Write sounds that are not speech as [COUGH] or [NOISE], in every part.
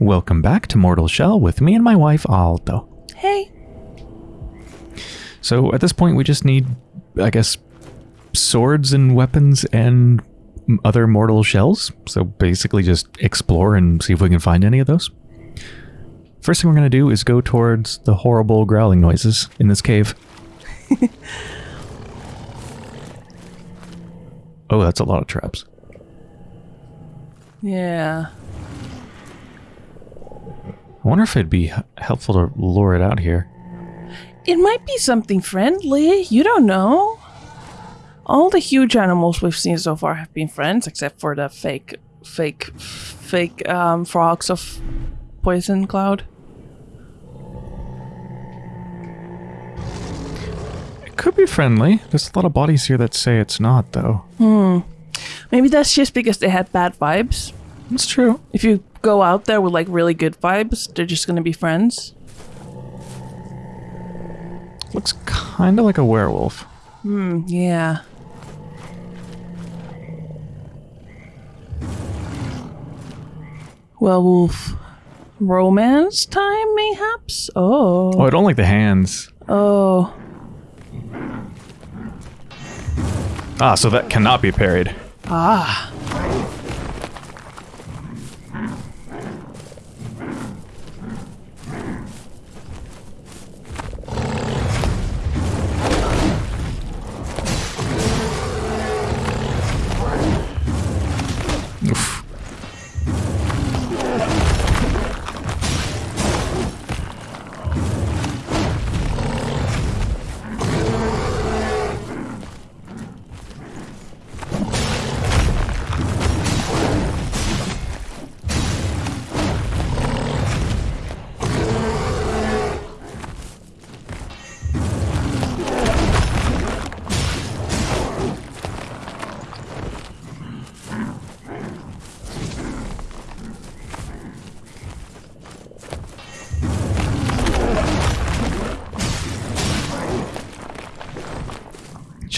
Welcome back to Mortal Shell with me and my wife Aldo. Hey. So at this point we just need, I guess, swords and weapons and other mortal shells. So basically just explore and see if we can find any of those. First thing we're going to do is go towards the horrible growling noises in this cave. [LAUGHS] oh, that's a lot of traps. Yeah. I wonder if it'd be helpful to lure it out here. It might be something friendly. You don't know. All the huge animals we've seen so far have been friends, except for the fake, fake, fake um, frogs of Poison Cloud. It could be friendly. There's a lot of bodies here that say it's not, though. Hmm. Maybe that's just because they had bad vibes. That's true. If you go out there with like really good vibes, they're just gonna be friends. Looks kind of like a werewolf. Hmm, yeah. Werewolf romance time, mayhaps? Oh, Oh. I don't like the hands. Oh. Ah, so that cannot be parried. Ah.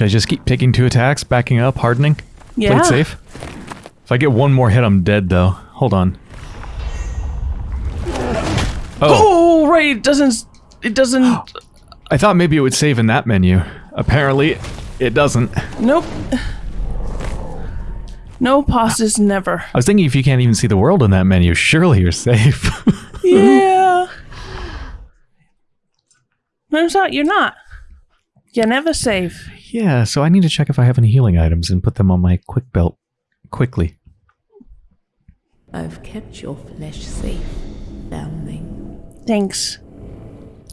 Should I just keep taking two attacks, backing up, hardening? Play Yeah. it safe? If I get one more hit, I'm dead, though. Hold on. Oh, Oh, right. It doesn't. It doesn't. I thought maybe it would save in that menu. Apparently, it doesn't. nope. No pauses, never. I was thinking if you can't even see the world in that menu, surely you're safe. [LAUGHS] Yeah. Turns out you're not. You're never safe. Yeah, so I need to check if I have any healing items and put them on my quick belt quickly. I've kept your flesh safe, foundling. Thanks.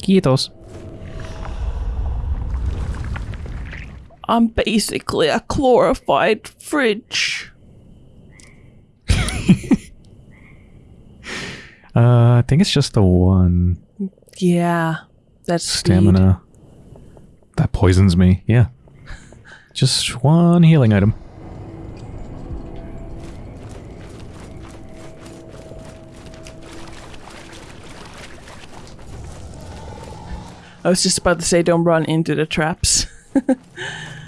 Quietos. I'm basically a glorified fridge. [LAUGHS] Uh, I think it's just the one Yeah. That's speed. stamina. That poisons me. Yeah. Just one healing item. I was just about to say, don't run into the traps. [LAUGHS]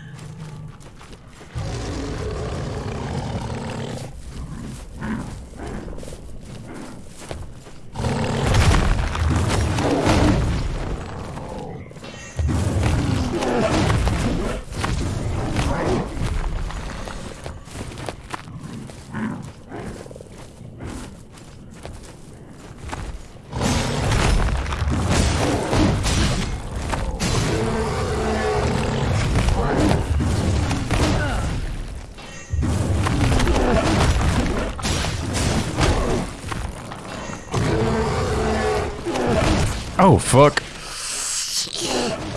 Oh, fuck.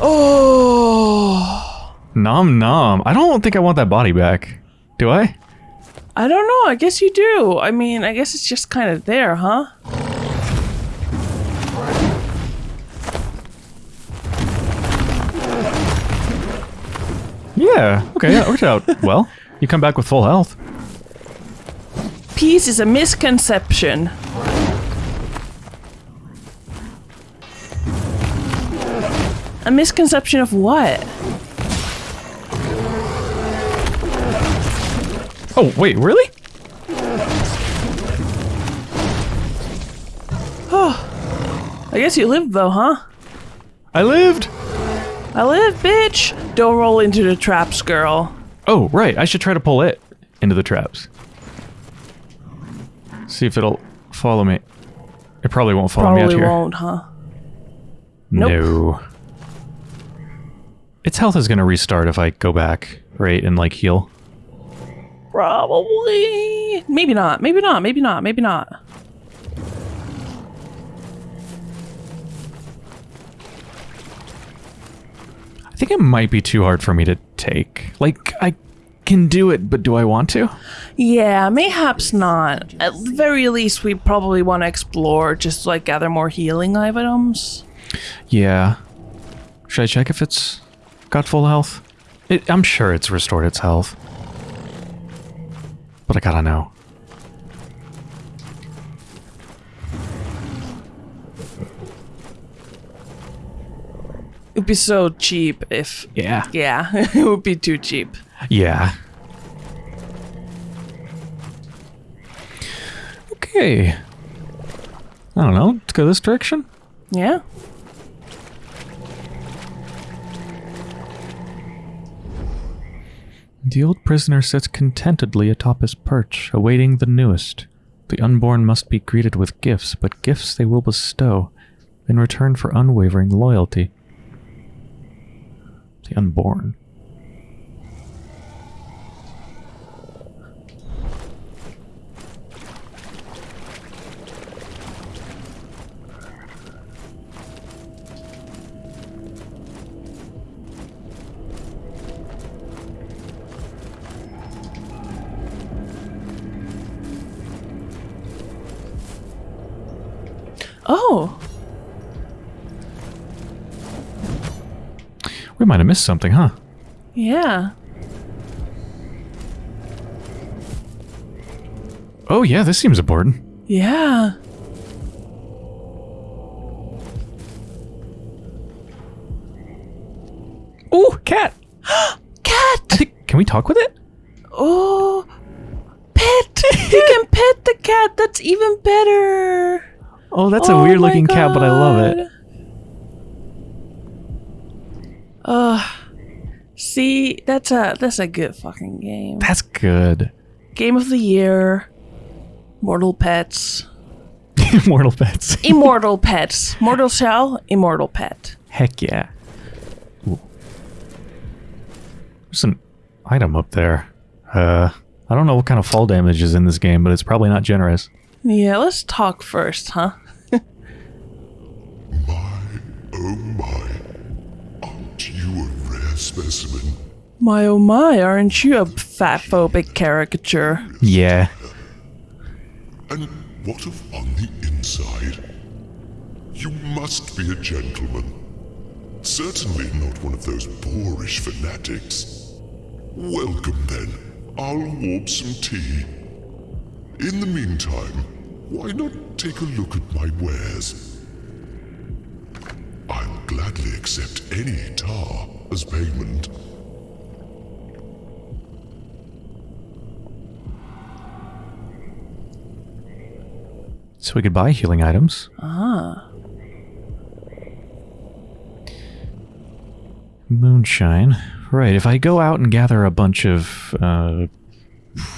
Oh. Nom nom. I don't think I want that body back. Do I? I don't know. I guess you do. I mean, I guess it's just kind of there, huh? Yeah. Okay, that worked out [LAUGHS] well. You come back with full health. Peace is a misconception. A misconception of what? Oh, wait, really? Oh, I guess you lived though, huh? I lived! I lived, bitch. Don't roll into the traps, girl. Oh, right. I should try to pull it into the traps. See if it'll follow me. It probably won't follow me out here. Probably won't, huh? Nope. No. Its health is going to restart if I go back, right, and like heal. Probably. Maybe not. Maybe not. Maybe not. Maybe not. I think it might be too hard for me to take. Like, I can do it, but do I want to? Yeah, mayhaps not. At the very least, we probably want to explore, just like gather more healing items. Yeah. Should I check if it's got full health? It, I'm sure it's restored its health. But I gotta know. It'd be so cheap if. Yeah. Yeah, [LAUGHS] it would be too cheap. Yeah. Okay. I don't know. Let's go this direction. Yeah. The old prisoner sits contentedly atop his perch, awaiting the newest. The unborn must be greeted with gifts, but gifts they will bestow in return for unwavering loyalty. The unborn. Missed something, huh? yeah. Oh yeah, this seems important. Yeah. Ooh, cat! [GASPS] I Cat! think, can we talk with it? Oh, pet! [LAUGHS] you can pet the cat. That's even better. Oh, that's a Oh weird my looking cat, but I love it. God. Ugh. see, that's a that's a good fucking game. That's good. Game of the year. Mortal pets. [LAUGHS] Immortal pets. Immortal pets. Mortal shell. Immortal pet. Heck yeah. Ooh. There's an item up there. Uh, I don't know what kind of fall damage is in this game, but it's probably not generous. Yeah, let's talk first, huh? My, oh my. Aren't you a rare specimen? My oh my, aren't you a fatphobic caricature? Yeah. And what of on the inside? You must be a gentleman. Certainly not one of those boorish fanatics. Welcome then. I'll warp some tea. In the meantime, why not take a look at my wares? I'll gladly accept any tar as payment. So we could buy healing items. Ah. Moonshine. Right, if I go out and gather a bunch of, uh,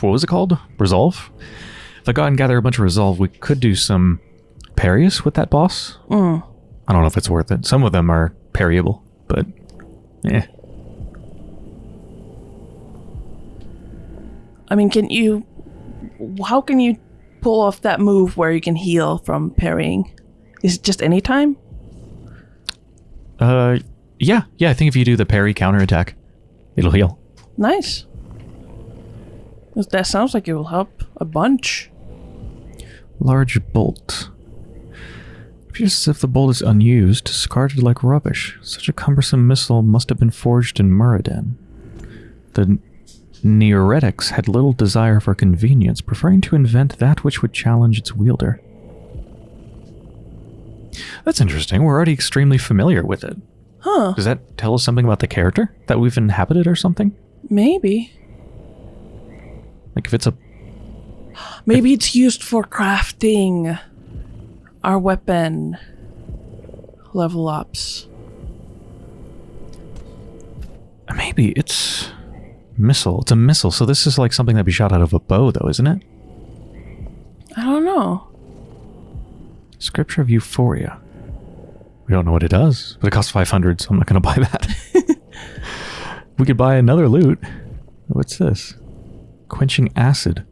what was it called? Resolve? If I go out and gather a bunch of Resolve, we could do some parries with that boss. Mm. I don't know if it's worth it. Some of them are parryable, but, eh. I mean, can you. How can you pull off that move where you can heal from parrying? Is it just any time? Uh, yeah, yeah, I think if you do the parry counterattack, it'll heal. Nice. That sounds like it will help a bunch. Large bolt. Appears as if the bolt is unused, discarded like rubbish. Such a cumbersome missile must have been forged in Muraden. The Neoretics had little desire for convenience, preferring to invent that which would challenge its wielder. That's interesting. We're already extremely familiar with it. Huh. Does that tell us something about the character that we've inhabited or something? Maybe. Like if it's a Maybe it's used for crafting our weapon level ups. Maybe it's missile. It's a missile. So this is like something that'd be shot out of a bow, though, isn't it? I don't know. Scripture of Euphoria. We don't know what it does, but it costs 500, so I'm not going [LAUGHS] to buy that. we could buy another loot. What's this? Quenching acid.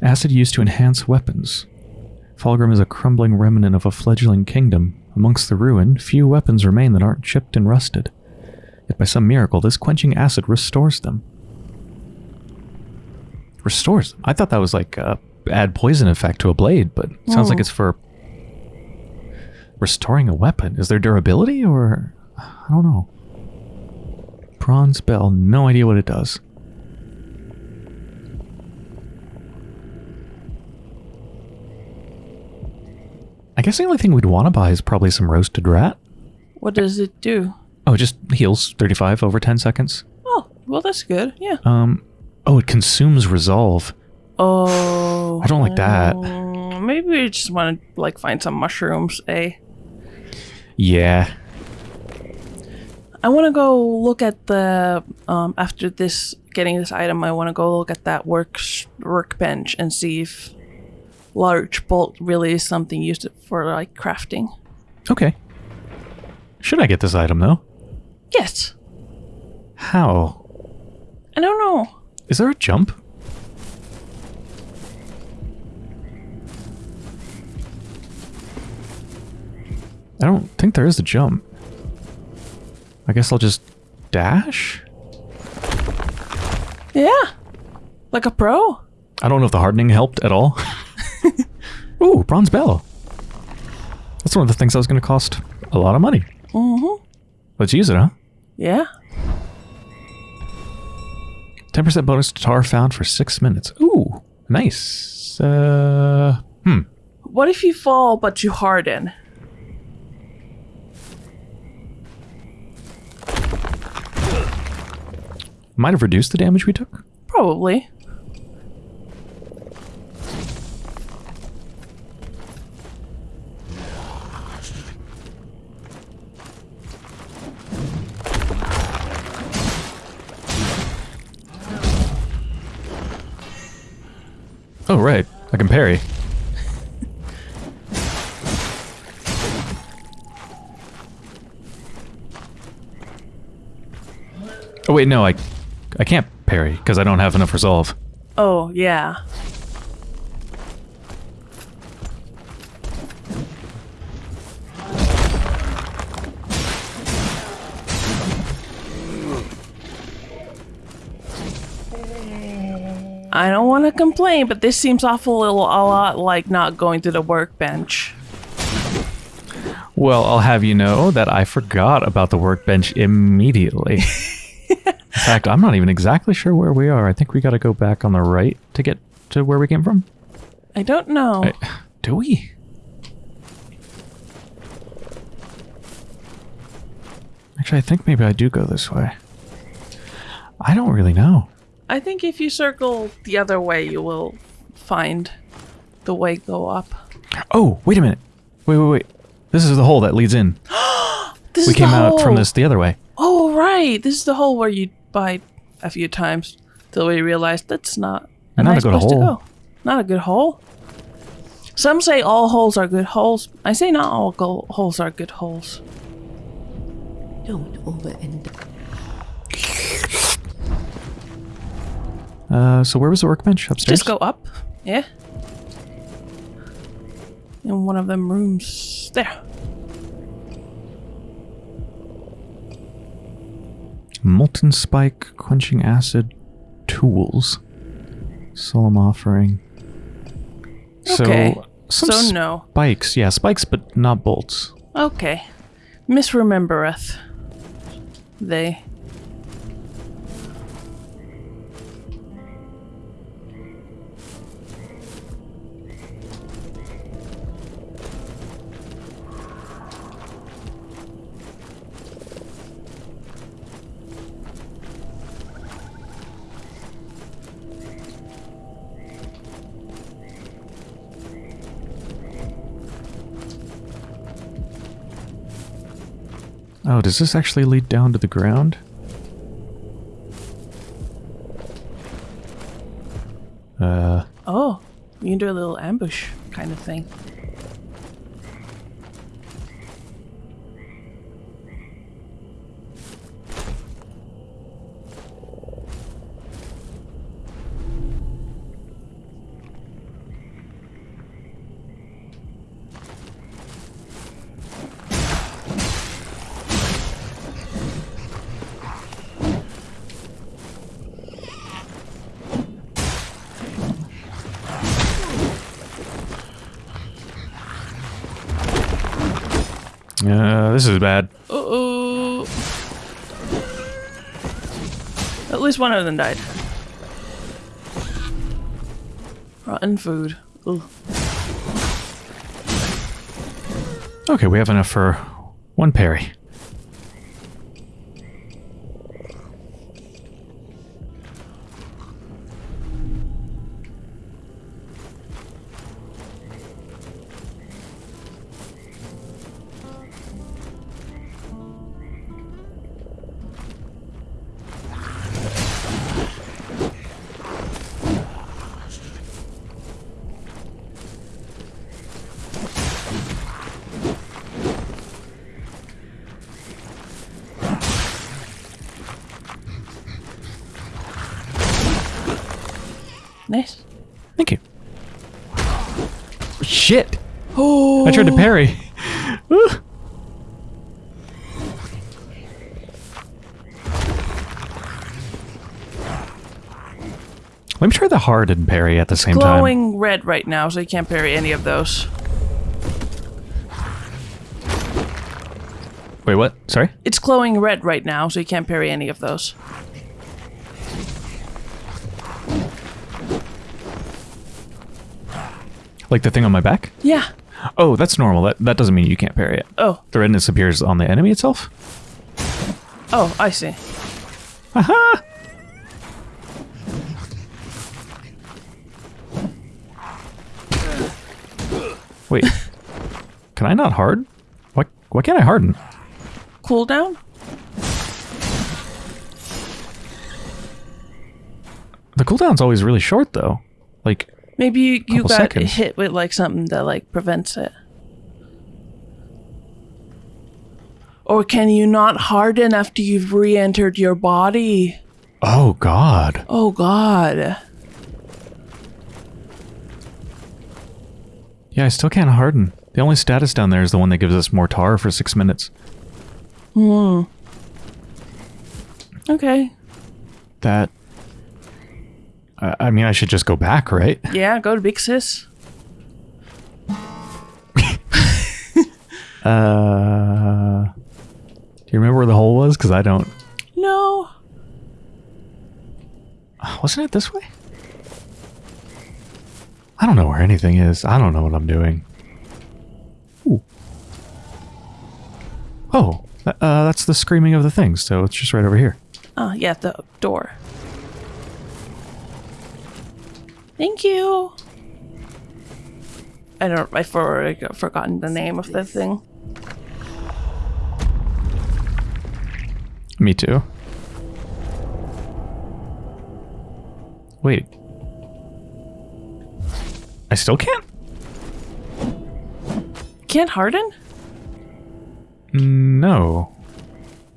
Acid used to enhance weapons. Fallgrim is a crumbling remnant of a fledgling kingdom. Amongst the ruin, few weapons remain that aren't chipped and rusted. Yet by some miracle, this quenching acid restores them. Restores them? I thought that was like uh, add poison effect to a blade, but it sounds like Oh. it's for restoring a weapon. Is there durability or I don't know. Bronze bell, no idea what it does. I guess the only thing we'd want to buy is probably some roasted rat. What does it do? Oh, it just heals 35 over 10 seconds. Oh, well, that's good. Yeah. Um, oh, it consumes resolve. Oh. I don't like that. Maybe we just want to like find some mushrooms, eh? Yeah. I want to go look at the um after this getting this item. I want to go look at that work workbench and see if large bolt really is something used for like crafting. Okay. Should I get this item though? Yes. How? I don't know. Is there a jump? I don't think there is a jump. I guess I'll just dash? Yeah. Like a pro. I don't know if the hardening helped at all. [LAUGHS] Ooh, bronze bell. That's one of the things that was going to cost a lot of money. Mhm. Let's use it, huh? Yeah. 10% bonus to tar found for six minutes. Ooh, nice. Uh, hmm. What if you fall but you harden? Might have reduced the damage we took. Probably. Wait, no, I, I can't parry because I don't have enough resolve. Oh, yeah. I don't want to complain, but this seems awful little, a lot like not going to the workbench. Well, I'll have you know that I forgot about the workbench immediately. [LAUGHS] In fact, I'm not even exactly sure where we are. I think we got to go back on the right to get to where we came from. I don't know. I- do we? Actually, I think maybe I do go this way. I don't really know. I think if you circle the other way, you will find the way go up. Oh, wait a minute. Wait, wait, wait. This is the hole that leads in. [GASPS] This We came out from this the other way. Oh, right. This is the hole where you bite a few times till we realized that's not a Not a good place to hole. go. Not a good hole. Some say all holes are good holes. I say not all go- holes are good holes. Don't overend Uh, so where was the workbench? Upstairs? Just go up. Yeah. In one of them rooms. There. Molten spike, quenching acid, tools. Solemn offering. Okay. So, some So no. spikes. Yeah, spikes, but not bolts. Okay. Misremembereth. They. Does this actually lead down to the ground? Uh, Oh, you can do a little ambush kind of thing. Is bad. Uh-oh. At least one of them died. Rotten food. Ugh. Okay, we have enough for one parry. Nice. Thank you. Shit! Oh, I tried to oh. parry. [LAUGHS] Let me try the hard and parry at the same time. glowing red right now, so you can't parry any of those. Wait, what? Sorry? It's glowing red right now, so you can't parry any of those. Like the thing on my back? Yeah. Oh, that's normal. That that doesn't mean you can't parry it. Oh. The redness appears on the enemy itself. Oh, I see. Aha! Wait. [LAUGHS] Can I not hard? Why why can't I harden? Cooldown? The cooldown's always really short though. Like Maybe you, you got seconds. hit with like something that like prevents it. Or can you not harden after you've re-entered your body? oh god. Oh god. Yeah, I still can't harden. The only status down there is the one that gives us more tar for 6 minutes. Hmm. Okay. That I I mean, I should just go back, right? [LAUGHS] Yeah, go to Big Sis. [LAUGHS] Uh Do you remember where the hole was? Cuz I don't. No. [SIGHS] Wasn't it this way? I don't know where anything is. I don't know what I'm doing. Ooh. Oh, uh, that's the screaming of the things, so it's just right over here. Oh, yeah, the door. Thank you. I don't. I for, forgotten the name of the thing. Me too. Wait. I still can't? Can't harden? No.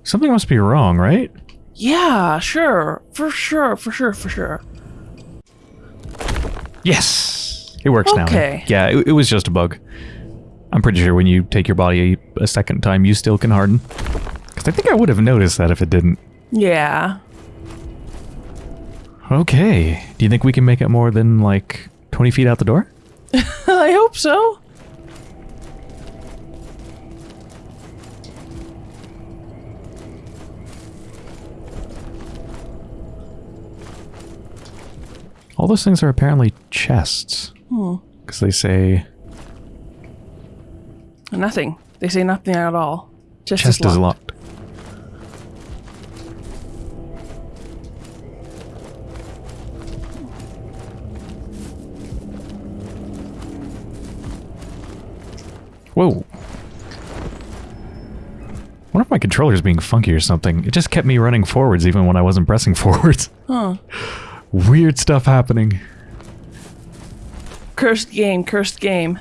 Something must be wrong, right? Yeah, sure, for sure, for sure, for sure. Yes! It works now. Okay. Yeah, it, it was just a bug. I'm pretty sure when you take your body a, a second time, you still can harden. Because I think I would have noticed that if it didn't. Yeah. Okay. Do you think we can make it more than, like, 20 feet out the door? [LAUGHS] I hope so. All those things are apparently chests. Hmm. Because they say Nothing. They say nothing at all. Just chest is locked. Whoa. wonder if my controller's being funky or something. It just kept me running forwards even when I wasn't pressing [LAUGHS] forwards. Huh. Weird stuff happening. Cursed game, cursed game.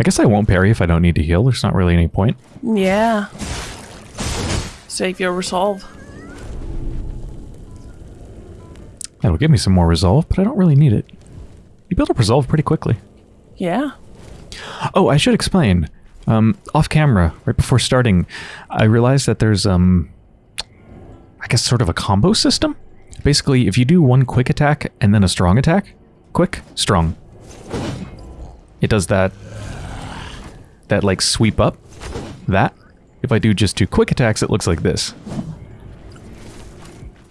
I guess I won't parry if I don't need to heal. There's not really any point. Yeah. Save your resolve. That'll give me some more resolve, but I don't really need it. You build up resolve pretty quickly. Yeah. Oh, I should explain. Um, off camera, right before starting, I realized that there's um, I guess sort of a combo system. Basically, if you do one quick attack and then a strong attack, quick, strong. It does that. That like sweep up. That. If I do just two quick attacks, it looks like this.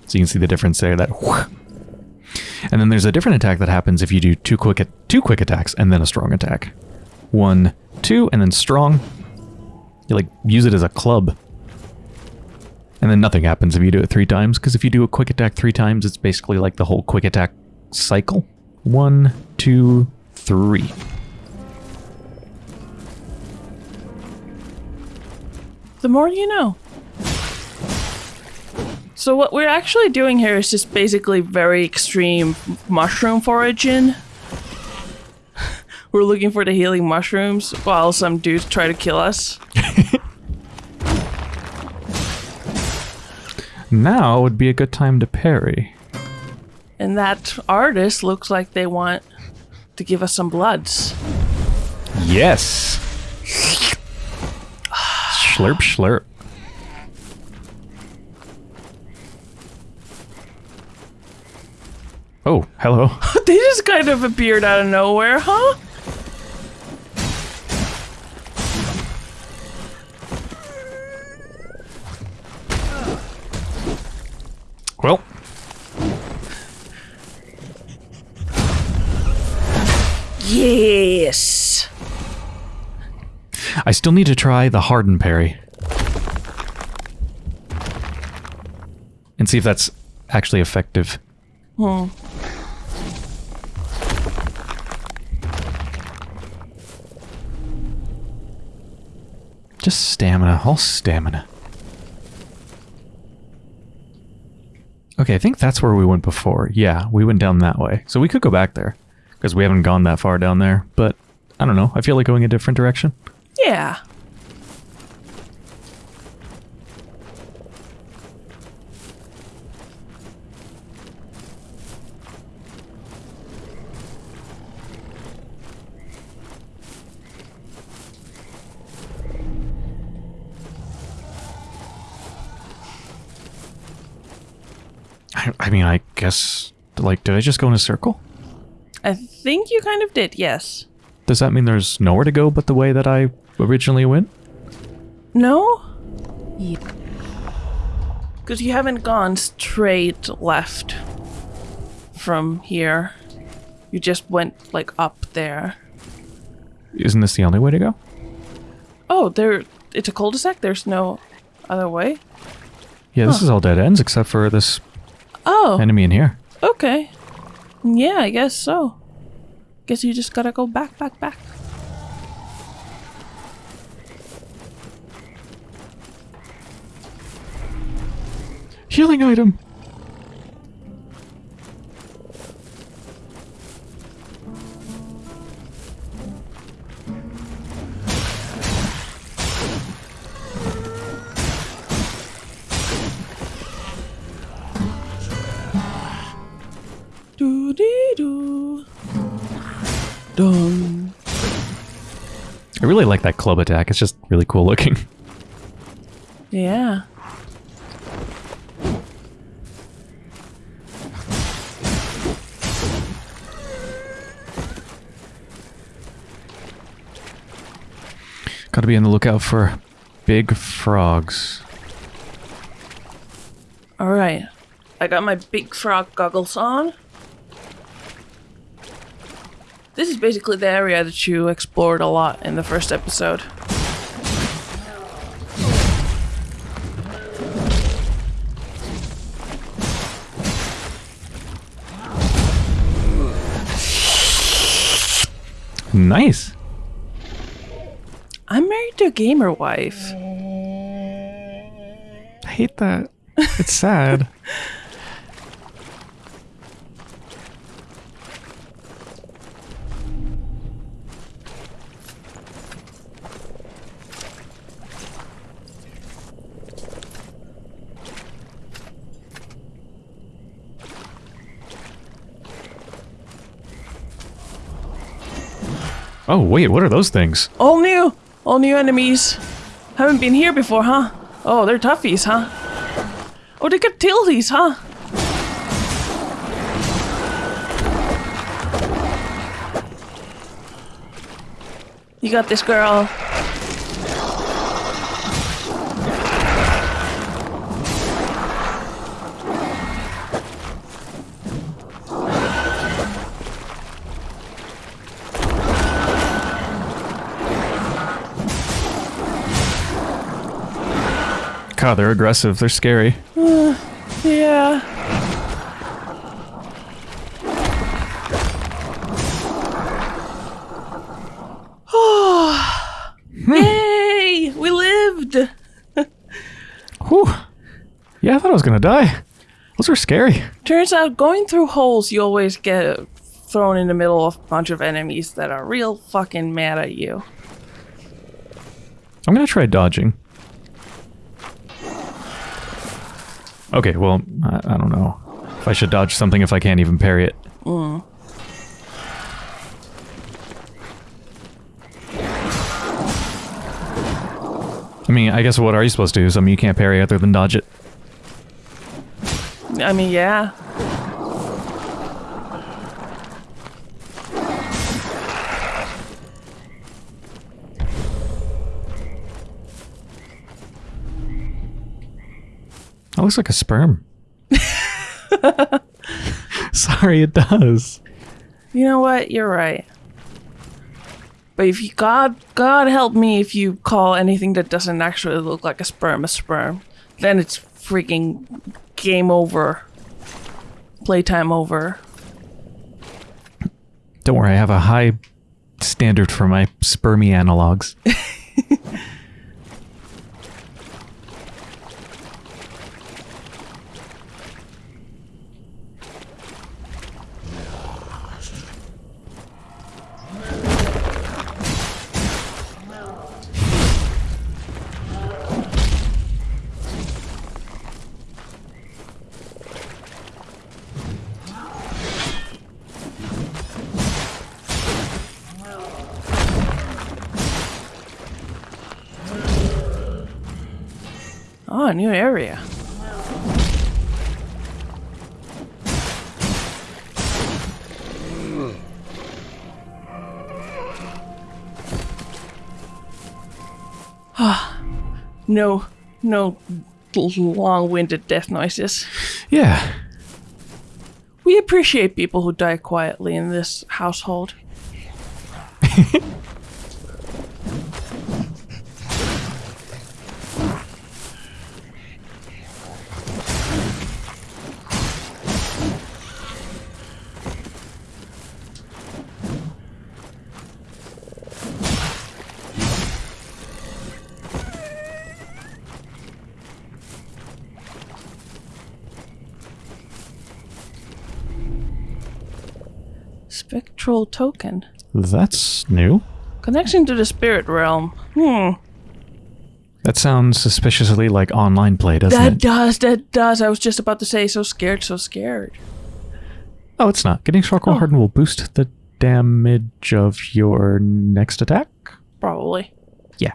So you can see the difference there. That. And then there's a different attack that happens if you do two quick two quick attacks and then a strong attack. One, two, and then strong. You like use it as a club. And then nothing happens if you do it three times, because if you do a quick attack three times, it's basically like the whole quick attack cycle. One, two, three. The more you know. So what we're actually doing here is just basically very extreme mushroom foraging. [LAUGHS] We're looking for the healing mushrooms while some dudes try to kill us. [LAUGHS] Now would be a good time to parry. And that artist looks like they want to give us some bloods. Yes! [SIGHS] Slurp, slurp. Oh, hello. [LAUGHS] [LAUGHS] they just kind of appeared out of nowhere, huh? Well, Yes. I still need to try the harden parry. And see if that's actually effective. Hmm. Just stamina, all stamina. Okay, I think that's where we went before. Yeah, we went down that way. So we could go back there. Because we haven't gone that far down there. But, I don't know. I feel like going a different direction. Yeah. I, mean, I guess... Like, did I just go in a circle? I think you kind of did, yes. Does that mean there's nowhere to go but the way that I originally went? No? Yeah. Because you haven't gone straight left from here. You just went, like, up there. Isn't this the only way to go? Oh, there. It's a cul-de-sac? There's no other way? Yeah, this is all dead ends except for this Oh, enemy in here. okay. Yeah, I guess so. Guess you just gotta go back, back, back. Healing item! Dee doo. I really like that club attack. It's just really cool looking. [LAUGHS] Yeah. Gotta be on the lookout for big frogs. Alright. I got my big frog goggles on. This is basically the area that you explored a lot in the first episode. Nice. I'm married to a gamer wife. I hate that. It's sad. [LAUGHS] Oh, wait, what are those things? All new, all new enemies. Haven't been here before, huh? Oh, they're toughies, huh? Oh, they got tilties, huh? You got this, girl. God, they're aggressive. They're scary. Uh, yeah. [SIGHS] Hmm. Yay! We lived! [LAUGHS] Whew. Yeah, I thought I was gonna die. Those were scary. Turns out going through holes, you always get thrown in the middle of a bunch of enemies that are real fucking mad at you. I'm gonna try dodging. Okay, well, I, I don't know if I should dodge something if I can't even parry it. I mean, I guess what are you supposed to do? Something you can't parry other than dodge it. I mean, yeah. That looks like a sperm. [LAUGHS] Sorry, it does. You know what? You're right. But if you God God help me if you call anything that doesn't actually look like a sperm a sperm, then it's freaking game over. Playtime over. Don't worry, I have a high standard for my spermy analogs. [LAUGHS] Oh, a new area. Ah, no, no long-winded death noises. Yeah. We appreciate people who die quietly in this household. [LAUGHS] Token. That's new. Connection to the spirit realm. Hmm. That sounds suspiciously like online play, doesn't That it? That does, that does. I was just about to say, so scared, so scared. Oh, it's not. Getting Sharkle Oh. Hardened will boost the damage of your next attack? Probably. Yeah.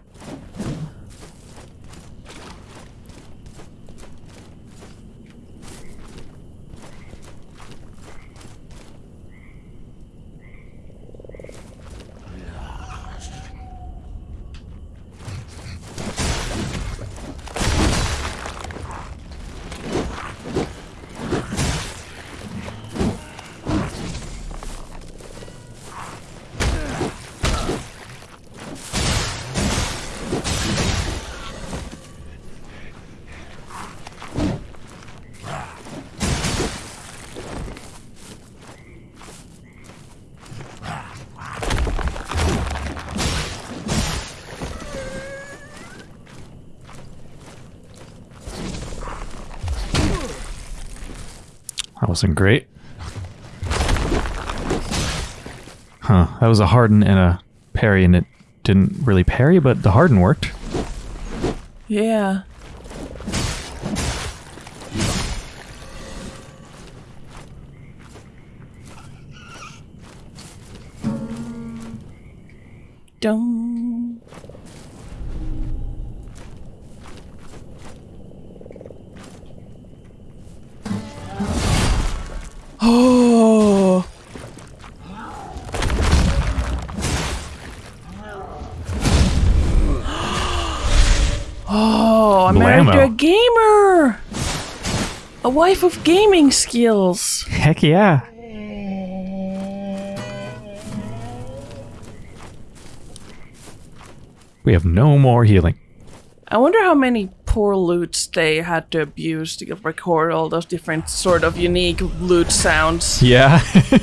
Wasn't great. Huh. That was a harden and a parry, and it didn't really parry, but the harden worked. Yeah. Dum. Wife of gaming skills. Heck yeah. We have no more healing. I wonder how many poor loots they had to abuse to record all those different sort of unique loot sounds. Yeah. [LAUGHS]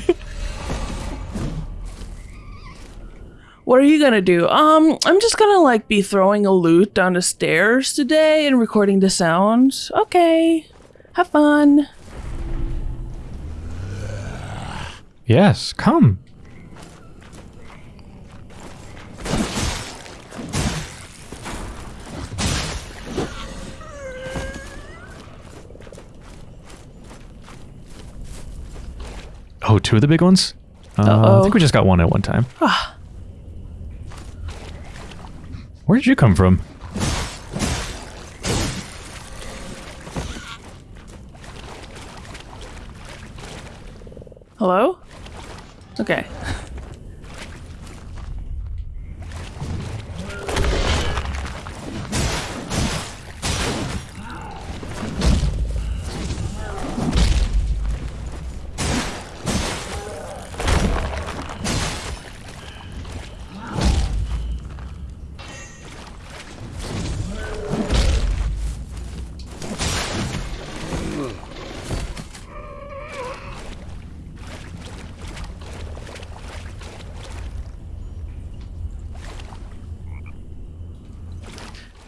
What are you gonna do? Um, I'm just gonna like be throwing a loot down the stairs today and recording the sounds. Okay. Have fun. yes, come. Oh, two of the big ones? Uh, I Uh-oh. think we just got one at one time. Ah. Where did you come from? Hello? Okay.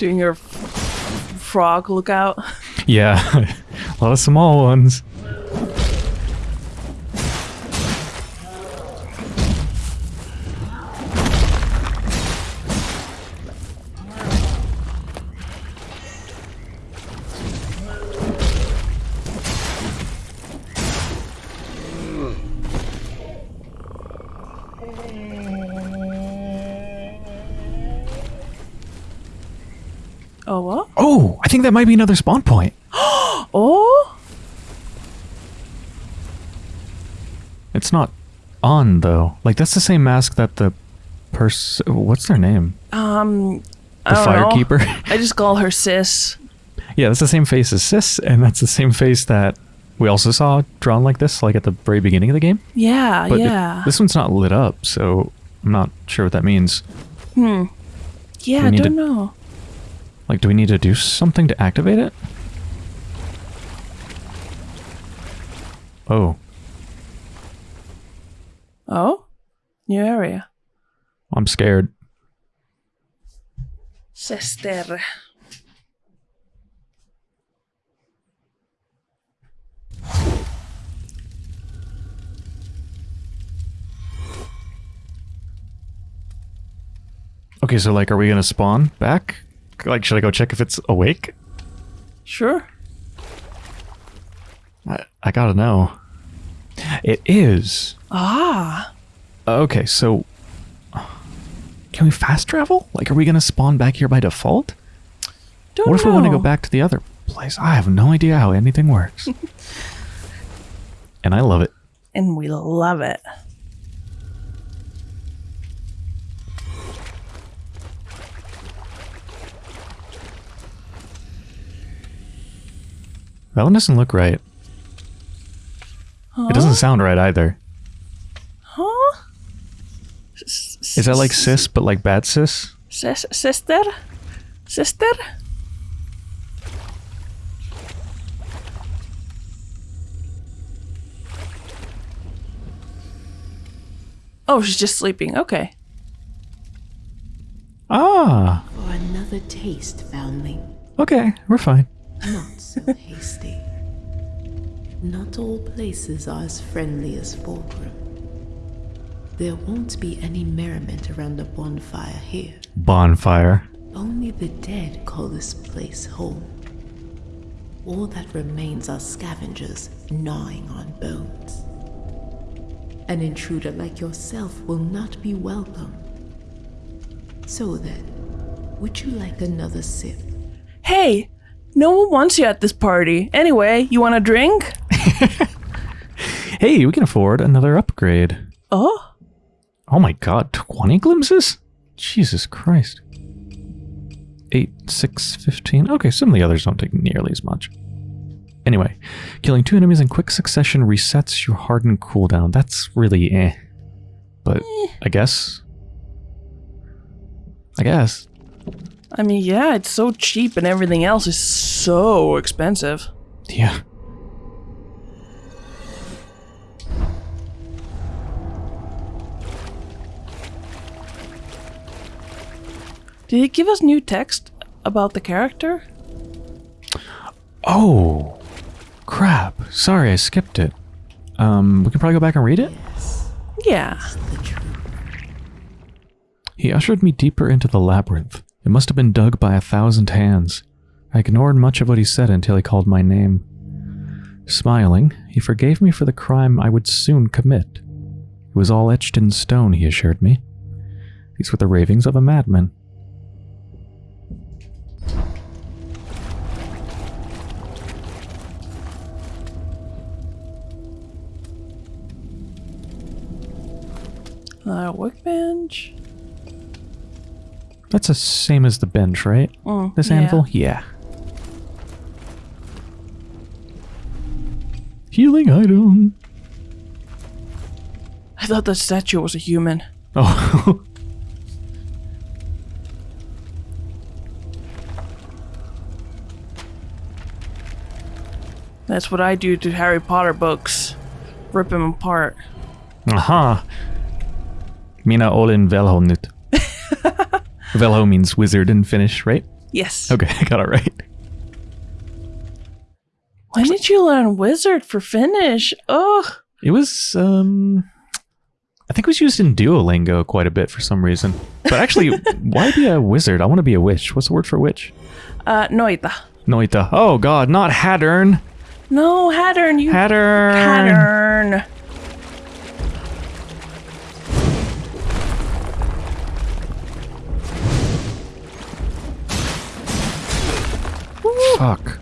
Doing your frog lookout. Yeah, [LAUGHS] a lot of small ones. That might be another spawn point. [GASPS] Oh? It's not on though. Like that's the same mask that the person. What's their name? Um The I don't firekeeper. [LAUGHS] I just call her sis. yeah, that's the same face as Sis, and that's the same face that we also saw drawn like this, like at the very beginning of the game. Yeah, But it- yeah. this one's not lit up, so I'm not sure what that means. Hmm. Yeah, we I don't to- know. Like, do we need to do something to activate it? Oh, Oh? New area. I'm scared. Sister. Okay, so like, are we gonna spawn back? Like, should I go check if it's awake? Sure. I, I gotta know. It is. Ah. Okay, so can we fast travel? Like, are we gonna spawn back here by default? Don't what if know. we want to go back to the other place? I have no idea how anything works. [LAUGHS] and I love it. And we love it. That one doesn't look right. It doesn't sound right either. Huh? Is that like sis, but like bad sis? Sis- sister? Sister? Oh, she's just sleeping. Okay. Ah, For another taste, foundling. okay, we're fine. Not so hasty. Not all places are as friendly as Fallgrim. There won't be any merriment around the bonfire here. Bonfire. Only the dead call this place home. All that remains are scavengers gnawing on bones. An intruder like yourself will not be welcome. So then, would you like another sip? Hey, no one wants you at this party. Anyway, you want a drink? [LAUGHS] Hey, we can afford another upgrade. Oh, Oh my god, 20 glimpses? Jesus Christ. 8, 6, 15. Okay, some of the others don't take nearly as much. Anyway, killing two enemies in quick succession resets your hardened cooldown. That's really eh. But I guess. I guess. I mean, yeah, it's so cheap and everything else is so expensive. Yeah. Did it give us new text about the character? Oh, crap. Sorry, I skipped it. Um, we can probably go back and read it? Yeah. He ushered me deeper into the labyrinth. It must have been dug by a thousand hands. I ignored much of what he said until he called my name. Smiling, he forgave me for the crime I would soon commit. It was all etched in stone, he assured me. These were the ravings of a madman. Uh, workbench. That's the same as the bench, right? Mm, This yeah. anvil? Yeah. Healing item. I thought the statue was a human. Oh. [LAUGHS] That's what I do to Harry Potter books. Rip them apart. Aha. Mina olin velho nyt. Velho means wizard in Finnish, right? Yes. Okay, [LAUGHS] I got it right. When did you learn wizard for Finnish? Ugh. It was, um, I think it was used in Duolingo quite a bit for some reason. But actually, [LAUGHS] why be a wizard? I want to be a witch. What's the word for witch? Uh, noita. Noita. Oh god, not Hadern. No, Hadern, you Hadern. Hadern. Fuck.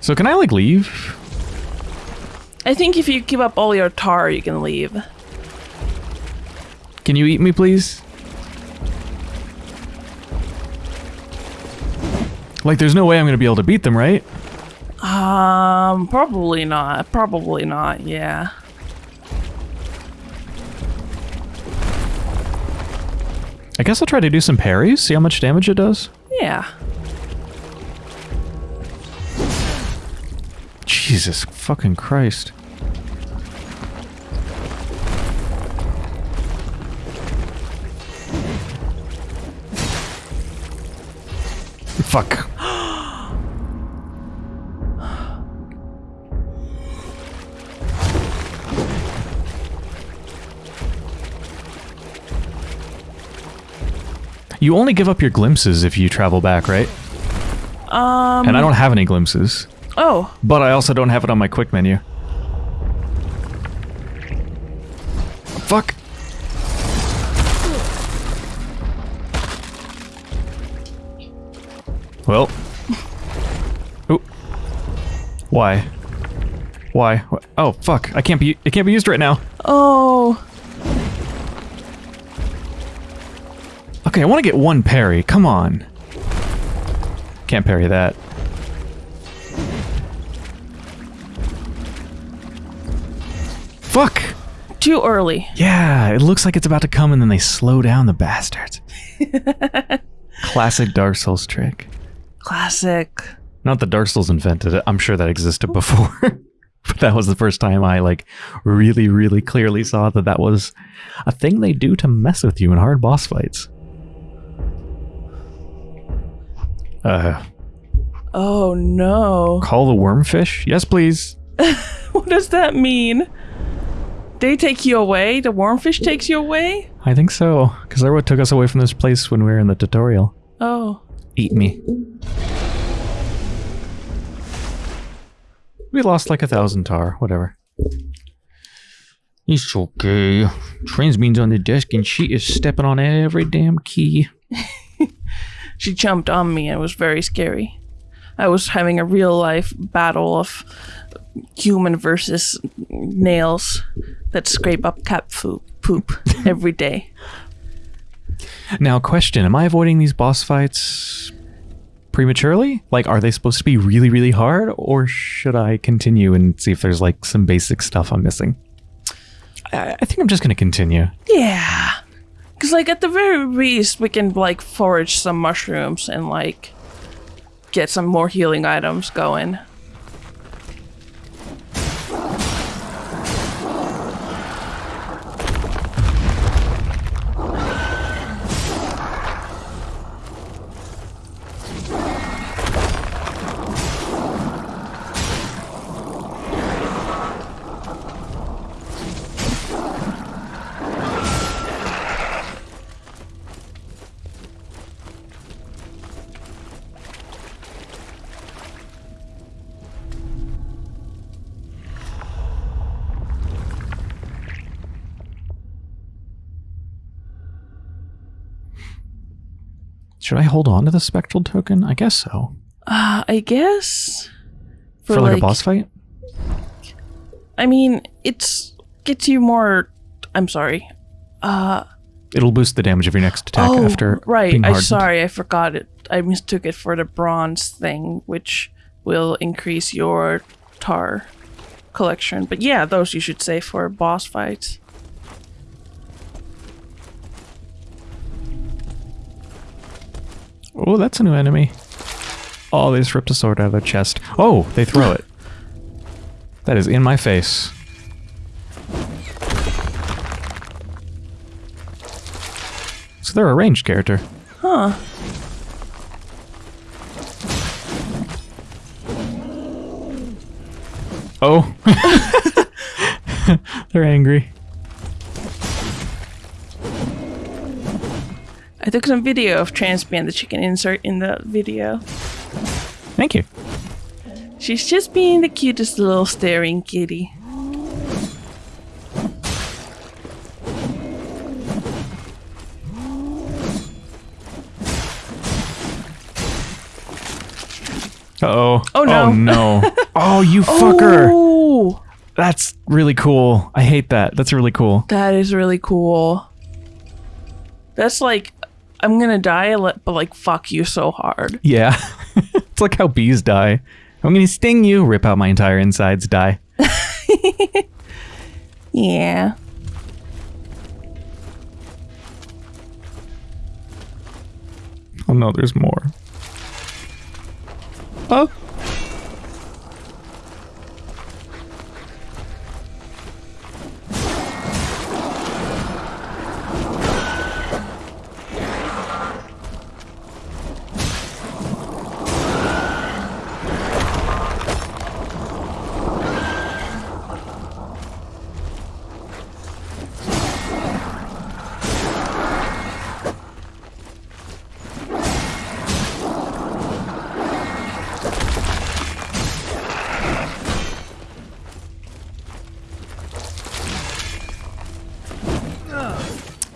So can I like leave? I think if you give up all your tar, you can leave. Can you eat me, please? Like, there's no way I'm gonna be able to beat them, right? Um, probably not. Probably not. Yeah. I guess I'll try to do some parries, see how much damage it does. Yeah. Jesus fucking Christ. Fuck. You only give up your glimpses if you travel back, right? Um. And I don't have any glimpses. Oh. But I also don't have it on my quick menu. Fuck. Well. [LAUGHS] Ooh. Why? Why? Oh, fuck. I can't be it can't be used right now. Oh. Okay, I want to get one parry. Come on. Can't parry that. Fuck. Too early. Yeah, it looks like it's about to come and then they slow down the bastards. [LAUGHS] Classic Dark Souls trick. Classic. Not that Dark Souls invented it. I'm sure that existed before. [LAUGHS] but that was the first time I like really really clearly saw that that was a thing they do to mess with you in hard boss fights. Uh Oh no. Call the wormfish? Yes, please. [LAUGHS] What does that mean? They take you away? The wormfish takes you away? I think so, because they're what took us away from this place when we were in the tutorial. Oh. Eat me. We lost like a thousand tar, whatever. It's okay. Transbean's on the desk and she is stepping on every damn key. [LAUGHS] She jumped on me and it was very scary. I was having a real life battle of human versus nails that scrape up cat food poop [LAUGHS] every day. Now, question: Am I avoiding these boss fights prematurely? Like, are they supposed to be really, really hard, or should I continue and see if there's like some basic stuff I'm missing? I, I think I'm just gonna continue. Yeah. Cause like at the very least we can like forage some mushrooms and like get some more healing items going. Should I hold on to the spectral token? I guess so. Uh, I guess For, like, a boss fight? I mean, it's gets you more. I'm sorry. Uh, It'll boost the damage of your next attack oh, after right. I'm sorry, I forgot it. I mistook it for the bronze thing, which will increase your tar collection. But yeah, those you should save for boss fights. Oh, that's a new enemy. Oh, they just ripped a sword out of their chest. Oh, they throw it. That is in my face. So they're a ranged character. Huh. Oh. [LAUGHS] they're angry. I took some video of Transpan that you can insert in the video. Thank you. She's just being the cutest little staring kitty. Uh-oh. Oh, no. Oh, no. [LAUGHS] oh, you fucker. Oh, That's really cool. I hate that. That's really cool. that is really cool. That's like, I'm gonna die, but like, fuck you so hard. Yeah. [LAUGHS] it's like how bees die. I'm going to sting you, rip out my entire insides, die. [LAUGHS] Yeah. Oh no, there's more. Oh.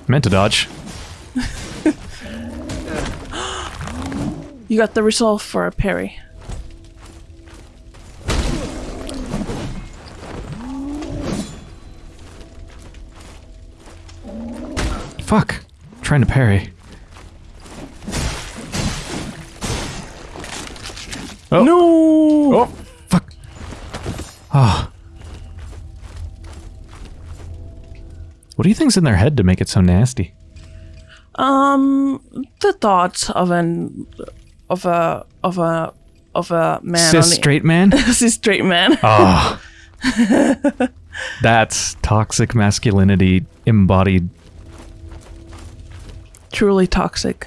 Meant to dodge. You got the resolve for a parry. Fuck. trying to parry. Oh. No! Oh, fuck. Ah. What do you think's in their head to make it so nasty? Um, the thoughts of an of a of a of a man Cis straight man? [LAUGHS] cis straight man. Ah. That's toxic masculinity embodied. Truly toxic.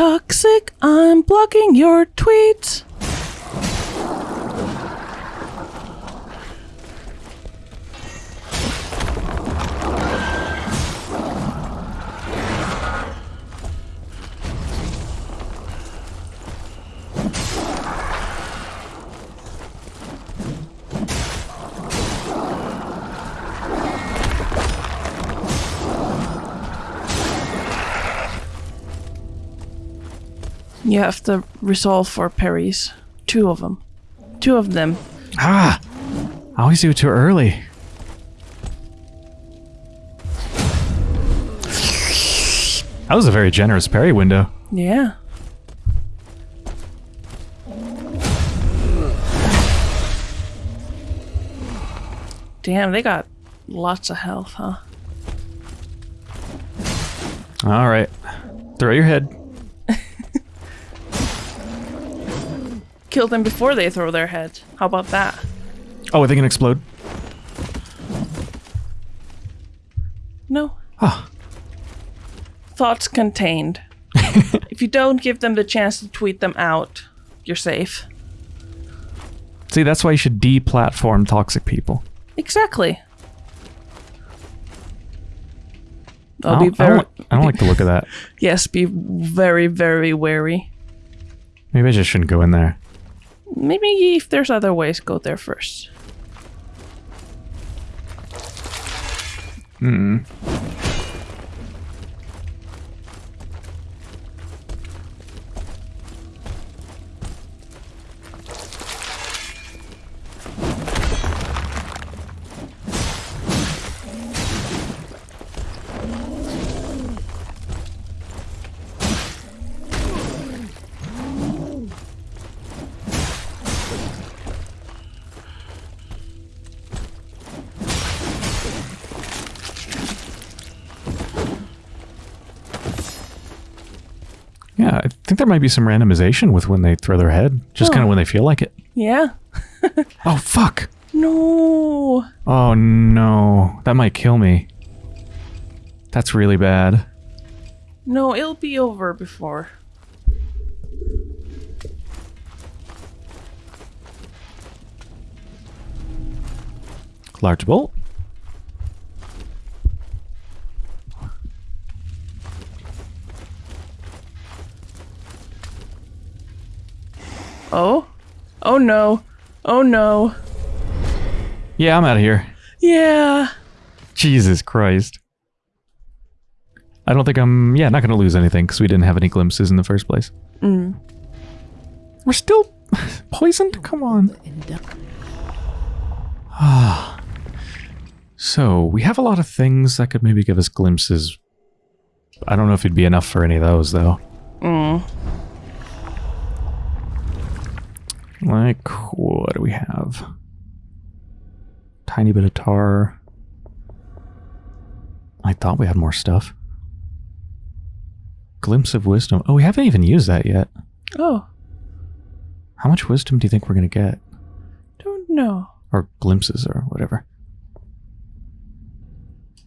Toxic, I'm blocking your tweets. You have to resolve for parries. Two of them. Two of them. Ah! I always do it too early. That was a very generous parry window. Yeah. Damn, they got lots of health, huh? All right. Throw your head. Kill them before they throw their head. How about that? Oh, are they to explode? No. Ah. Thoughts contained. [LAUGHS] if you don't give them the chance to tweet them out, you're safe. See, that's why you should deplatform toxic people. Exactly. I'll I I very don't, I don't like the look of that. [LAUGHS] yes, be very very wary. Maybe I just shouldn't go in there. Maybe if there's other ways, go there first. Yeah, think there might be some randomization with when they throw their head. Just kind of oh. when they feel like it. Yeah. [LAUGHS] Oh, fuck. No. Oh, no. That might kill me. That's really bad. No, it'll be over before. Large bolt. Oh? Oh no. Oh no. Yeah, I'm out of here. Yeah. Jesus Christ. I don't think I'm, yeah, not going to lose anything because we didn't have any glimpses in the first place. Mm. We're still [LAUGHS] poisoned? Come on. Ah. [SIGHS] so, we have a lot of things that could maybe give us glimpses. I don't know if it'd be enough for any of those, though. Mm. Like, what do we have? Tiny bit of tar. I thought we had more stuff. Glimpse of wisdom. Oh, we haven't even used that yet. Oh, How much wisdom do you think we're going to get? don't know. Or glimpses or whatever.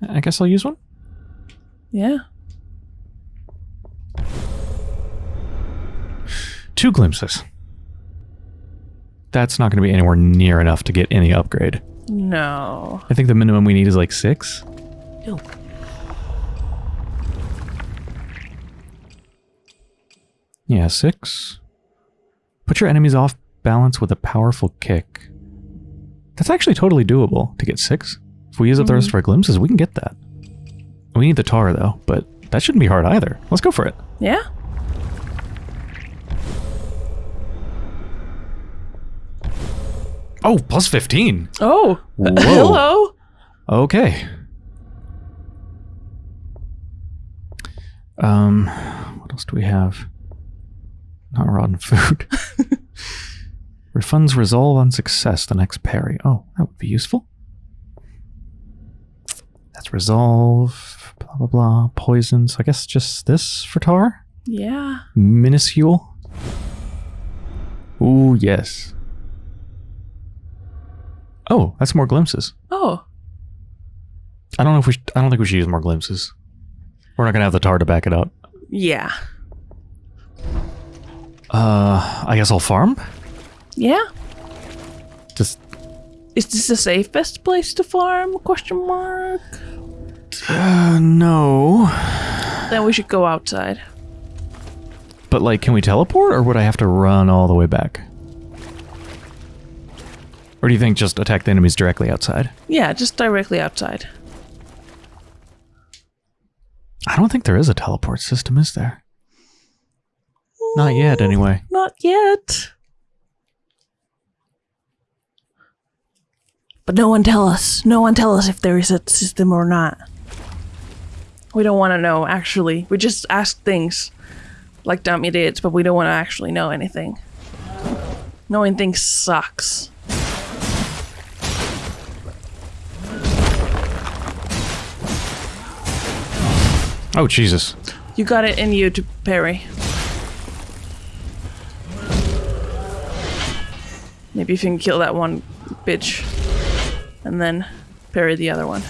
I guess I'll use one. Yeah. Two glimpses. That's not going to be anywhere near enough to get any upgrade. No. I think the minimum we need is like six. No. Yeah, six. Put your enemies off balance with a powerful kick. That's actually totally doable to get six. If we use up the rest of mm-hmm. our glimpses, we can get that. We need the tar though, but that shouldn't be hard either. Let's go for it. Yeah? Oh, plus 15. Oh. Whoa. [LAUGHS] Hello. Okay. Um, what else do we have? Not rotten food. [LAUGHS] Refunds resolve on success the next parry. Oh, that would be useful. That's resolve, blah, blah, blah. Poison. So I guess just this for tar? Yeah. Minuscule. Ooh, yes. Oh, that's more glimpses. Oh. I don't know if we. Sh- I don't think we should use more glimpses. We're not gonna have the tar to back it up. Yeah. Uh, I guess I'll farm. Yeah. Just Is this the safest place to farm? Question mark. uh, no. Then we should go outside. But like, can we teleport, or would I have to run all the way back? Or do you think just attack the enemies directly outside? Yeah, just directly outside. I don't think there is a teleport system, is there? Not mm, yet, anyway. Not yet. But no one tell us. No one tell us if there is a system or not. We don't want to know, actually. We just ask things like dumb idiots, but we don't want to actually know anything. Knowing things sucks. Oh, Jesus. You got it in you to parry. Maybe if you can kill that one bitch and then parry the other one.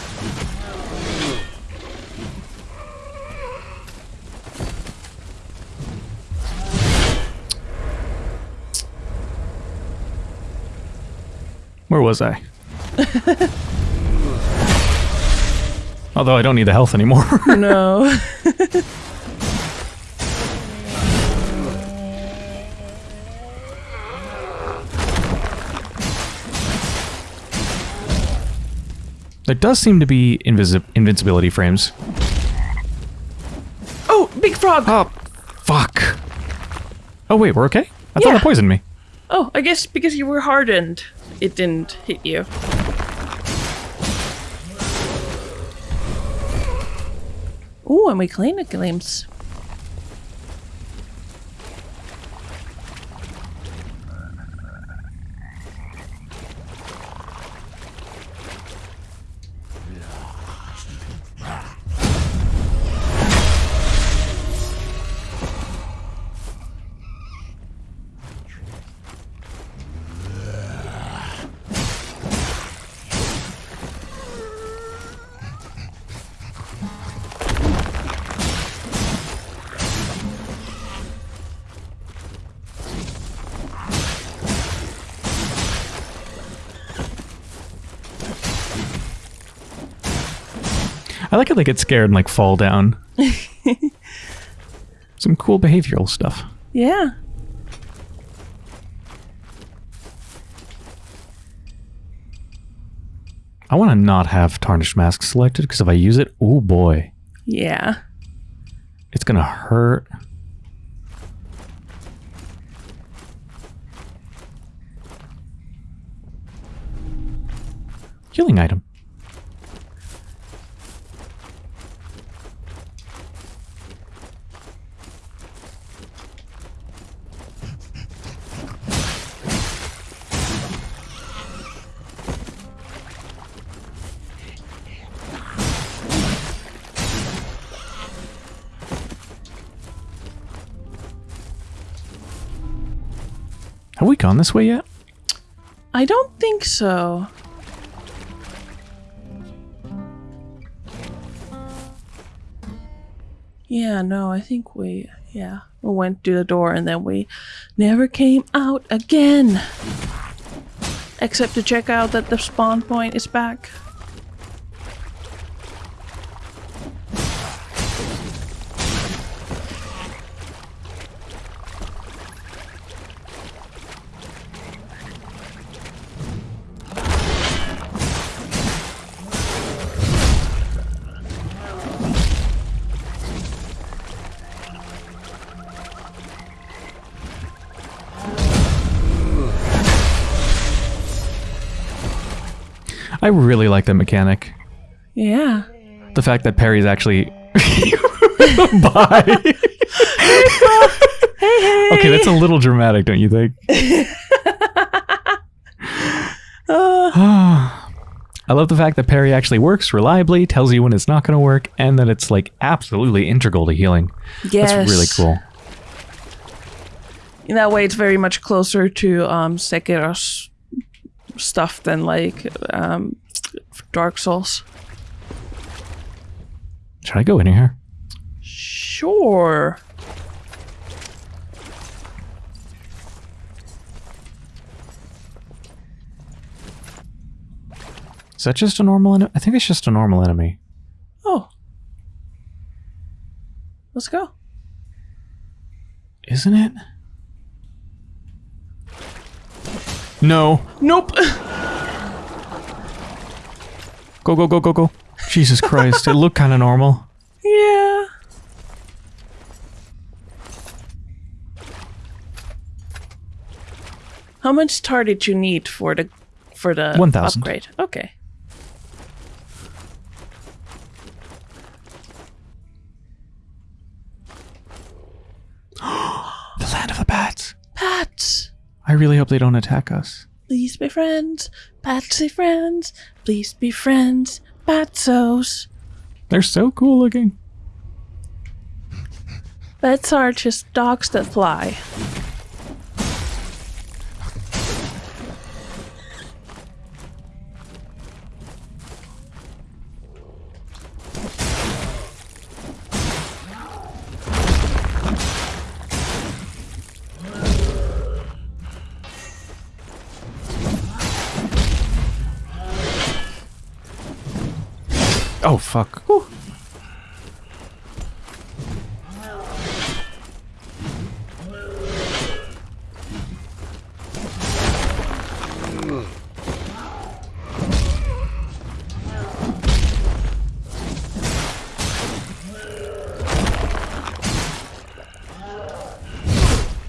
Where was I? [LAUGHS] Although I don't need the health anymore. [LAUGHS] No. there does seem to be invisi- invincibility frames. Oh, big frog! Oh, fuck. Oh, wait, we're okay? I thought Yeah. that poisoned me. Oh, I guess because you were hardened, it didn't hit you. Ooh, and we clean the glimpse. I like how they get scared and like fall down. [LAUGHS] Some cool behavioral stuff. Yeah. I want to not have Tarnished Mask selected because if I use it, oh boy, Yeah. it's gonna hurt. Healing item. Gone this way yet? I don't think so. Yeah, no, I think we, yeah, we went to the door and then we never came out again. Except to check out that the spawn point is back. I really like that mechanic. Yeah. The fact that parry's actually. [LAUGHS] Bye. Okay, that's a little dramatic, don't you think? [LAUGHS] [SIGHS] I love the fact that Perry actually works reliably, tells you when it's not going to work, and that it's like absolutely integral to healing. Yes. That's really cool. In that way, it's very much closer to um, Sekiro's stuff than like um, Dark Souls. Should I go in here? Sure. Is that just a normal enemy? I think it's just a normal enemy. Oh. Let's go. Isn't it? No. Nope. Go, go, go, go, go. Jesus Christ. it looked kind of normal. yeah. How much tar did you need for the for the 1,000. upgrade? Okay. The land of the bats. Pat, I really hope they don't attack us. please be friends. Patsy friends. Please be friends. Patsos. They're so cool looking. Bats are just dogs that fly. Fuck. Whew.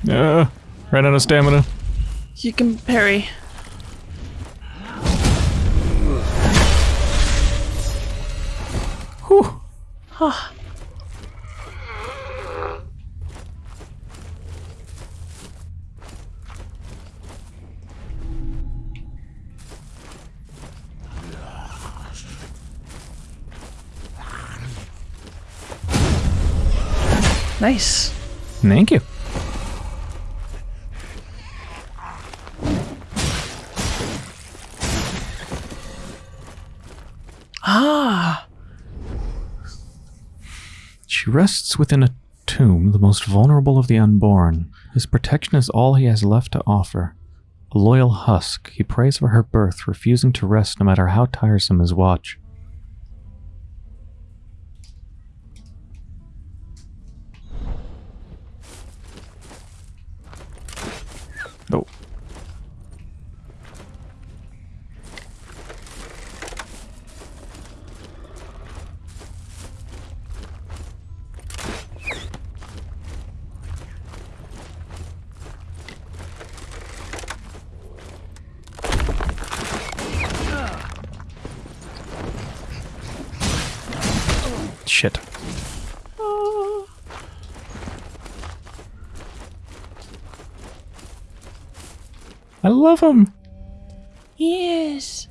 Uh, ran out of stamina. You can parry. Nice. Thank you. Ah. She rests within a tomb, the most vulnerable of the unborn. His protection is all he has left to offer. A loyal husk, he prays for her birth, refusing to rest no matter how tiresome his watch. Shit. I love him. Yes.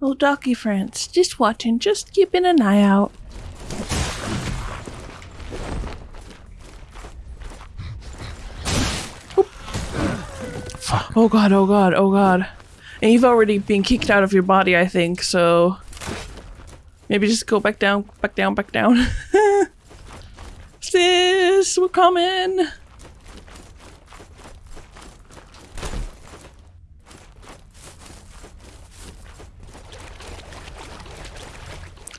Oh, doggy friends, just watching, just keeping an eye out. Fuck. Oh god, oh god, oh god. And you've already been kicked out of your body, I think, so maybe just go back down, back down, back down. [LAUGHS] Sis, we're coming.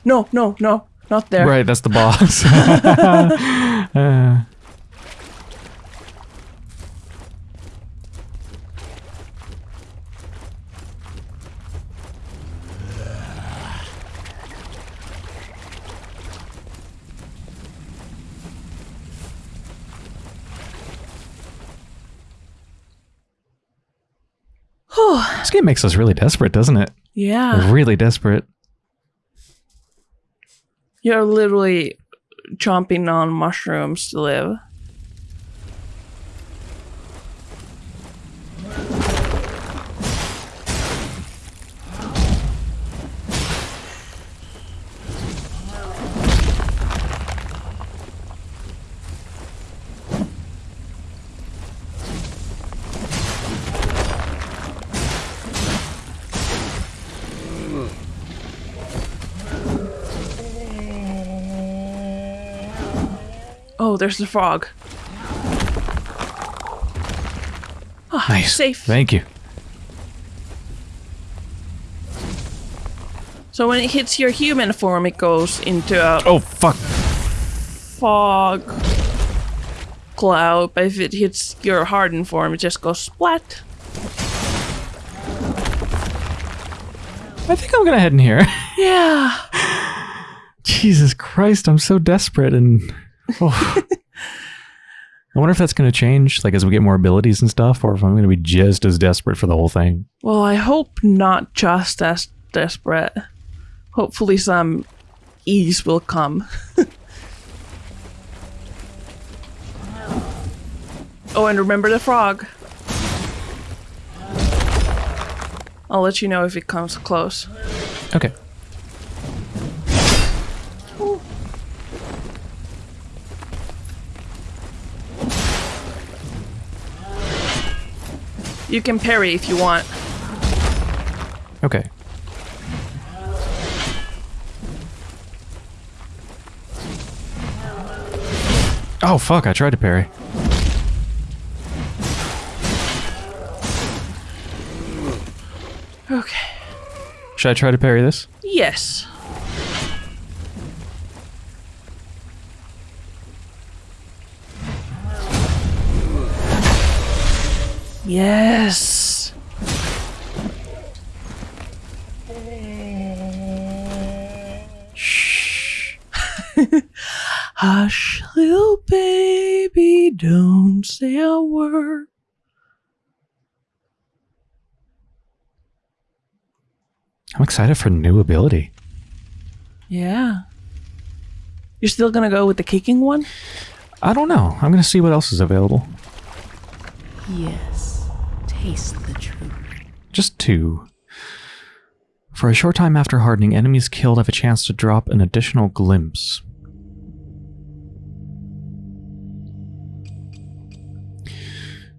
No, no, no, not there. Right, that's the boss. [LAUGHS] [LAUGHS] Uh, this game makes us really desperate, doesn't it? Yeah. Really desperate. You're literally chomping on mushrooms to live. There's the frog. Ah, Nice. Safe. Thank you. So when it hits your human form, it goes into a Oh, fuck. fog cloud. But if it hits your hardened form, it just goes splat. I think I'm gonna head in here. Yeah. [LAUGHS] Jesus Christ, I'm so desperate and. oh. [LAUGHS] I wonder if that's gonna change, like as we get more abilities and stuff, or if I'm gonna be just as desperate for the whole thing. Well, I hope not just as desperate. Hopefully, some ease will come. [LAUGHS] oh, and remember the frog. I'll let you know if it comes close. Okay. You can parry if you want. Okay. Oh fuck, I tried to parry. Okay. Should I try to parry this? Yes. Yes. Shh. [LAUGHS] Hush, little baby, don't say a word. I'm excited for new ability. Yeah. You're still gonna go with the kicking one? I don't know. I'm gonna see what else is available. Yes, taste the truth. Just two. For a short time after hardening, enemies killed have a chance to drop an additional glimpse.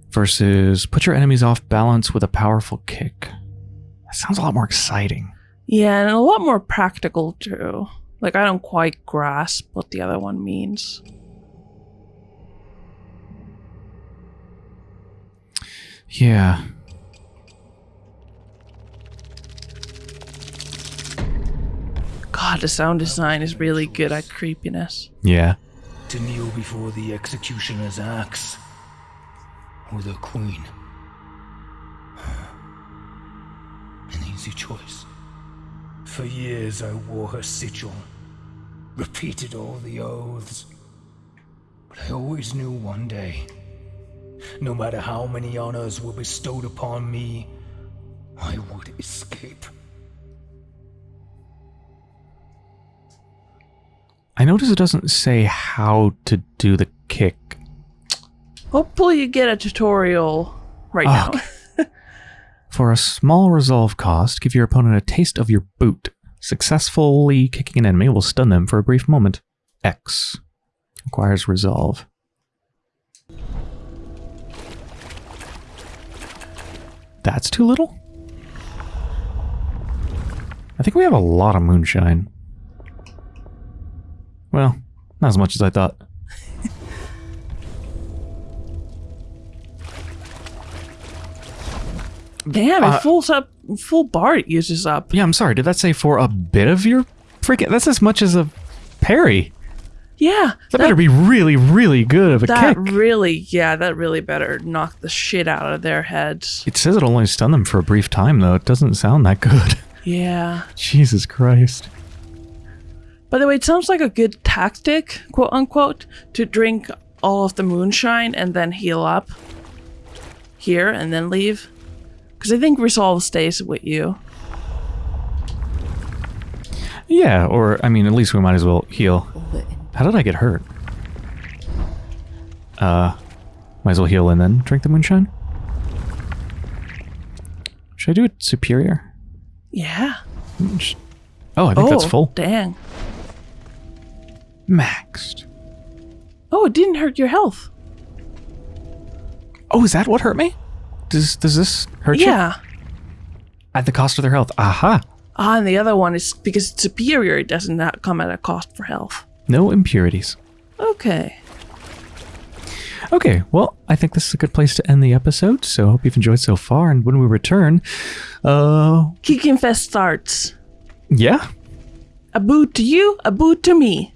Versus put your enemies off balance with a powerful kick. That sounds a lot more exciting. Yeah, and a lot more practical too. Like I don't quite grasp what the other one means. Yeah. God, the sound design is really good at creepiness. Yeah. to kneel before the executioner's axe or the queen. [SIGHS] An easy choice. For years I wore her sigil, repeated all the oaths. But I always knew one day, no matter how many honors were bestowed upon me, I would escape. I notice it doesn't say how to do the kick. Hopefully, you get a tutorial right now. [LAUGHS] For a small resolve cost, give your opponent a taste of your boot. Successfully kicking an enemy will stun them for a brief moment. X. Requires resolve. That's too little? I think we have a lot of moonshine. Well, not as much as I thought. [LAUGHS] Damn, Uh, it full up, full bar it uses up. Yeah, I'm sorry. Did that say for a bit of your freaking? That's as much as a parry. Yeah, That, better be really, really good of a that kick. really, yeah, that really better knock the shit out of their heads. It says it'll only stun them for a brief time, though. It doesn't sound that good. [LAUGHS] Yeah. Jesus Christ. By the way, it sounds like a good tactic, quote unquote, to drink all of the moonshine and then heal up here and then leave. Because I think resolve stays with you. Yeah, or, I mean, at least we might as well heal. How did I get hurt? Uh, might as well heal and then drink the moonshine? Should I do it superior? Yeah. Oh, I think that's Oh, full. Dang. Maxed. Oh, it didn't hurt your health. Oh, is that what hurt me? Does does this hurt you? Yeah. At the cost of their health. Aha. Ah, and the other one is because it's superior, it doesn't not come at a cost for health. No impurities. Okay. Okay, well, I think this is a good place to end the episode. So I hope you've enjoyed so far. And when we return, uh, Kicking Fest starts. Yeah. A boot to you, a boot to me.